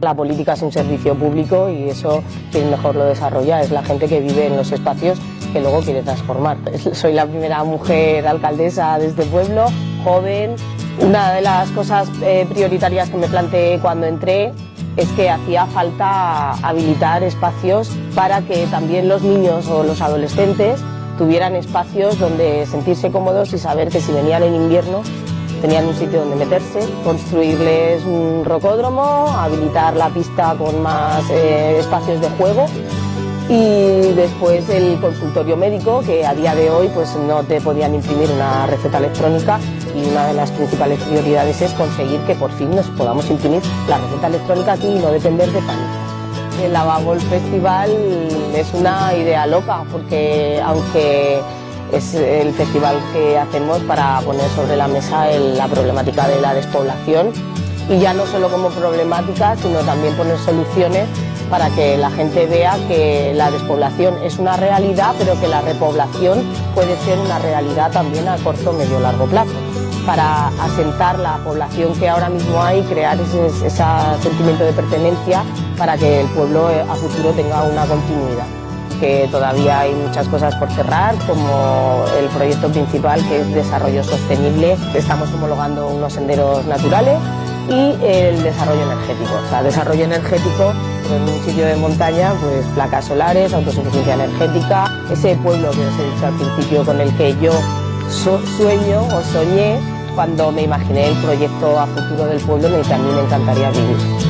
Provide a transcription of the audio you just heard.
La política es un servicio público y eso quien mejor lo desarrolla es la gente que vive en los espacios que luego quiere transformar. Soy la primera mujer alcaldesa de este pueblo, joven. Una de las cosas eh, prioritarias que me planteé cuando entré es que hacía falta habilitar espacios para que también los niños o los adolescentes tuvieran espacios donde sentirse cómodos y saber que si venían en invierno tenían un sitio donde meterse, construirles un rocódromo, habilitar la pista con más eh, espacios de juego y después el consultorio médico que a día de hoy pues no te podían imprimir una receta electrónica y una de las principales prioridades es conseguir que por fin nos podamos imprimir la receta electrónica aquí y no depender de panitas. El Lavabol Festival es una idea loca porque aunque es el festival que hacemos para poner sobre la mesa la problemática de la despoblación y ya no solo como problemática, sino también poner soluciones para que la gente vea que la despoblación es una realidad, pero que la repoblación puede ser una realidad también a corto, medio, largo plazo. Para asentar la población que ahora mismo hay, crear ese sentimiento de pertenencia para que el pueblo eh, a futuro tenga una continuidad que todavía hay muchas cosas por cerrar, como el proyecto principal que es desarrollo sostenible. Estamos homologando unos senderos naturales y el desarrollo energético. O sea, desarrollo energético en un sitio de montaña, pues placas solares, autosuficiencia energética, ese pueblo que os he dicho al principio con el que yo sueño o soñé cuando me imaginé el proyecto a futuro del pueblo en el que a mí me encantaría vivir.